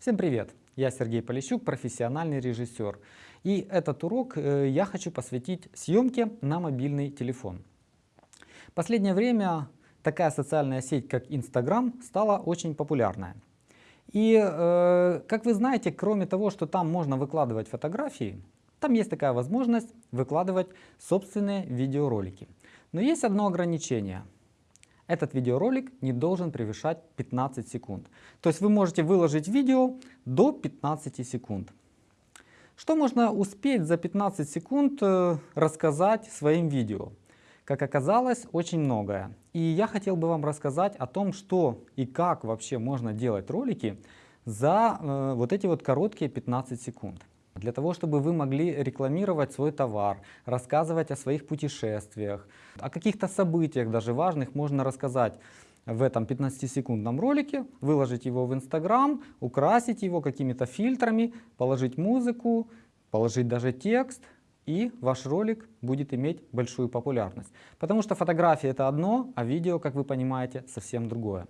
Всем привет! Я Сергей Полищук, профессиональный режиссер. И этот урок э, я хочу посвятить съемке на мобильный телефон. Последнее время такая социальная сеть, как Instagram, стала очень популярная. И, э, как вы знаете, кроме того, что там можно выкладывать фотографии, там есть такая возможность выкладывать собственные видеоролики. Но есть одно ограничение – этот видеоролик не должен превышать 15 секунд. То есть вы можете выложить видео до 15 секунд. Что можно успеть за 15 секунд э, рассказать своим видео? Как оказалось, очень многое. И я хотел бы вам рассказать о том, что и как вообще можно делать ролики за э, вот эти вот короткие 15 секунд. Для того, чтобы вы могли рекламировать свой товар, рассказывать о своих путешествиях, о каких-то событиях даже важных можно рассказать в этом 15-секундном ролике, выложить его в Instagram, украсить его какими-то фильтрами, положить музыку, положить даже текст, и ваш ролик будет иметь большую популярность. Потому что фотография это одно, а видео, как вы понимаете, совсем другое.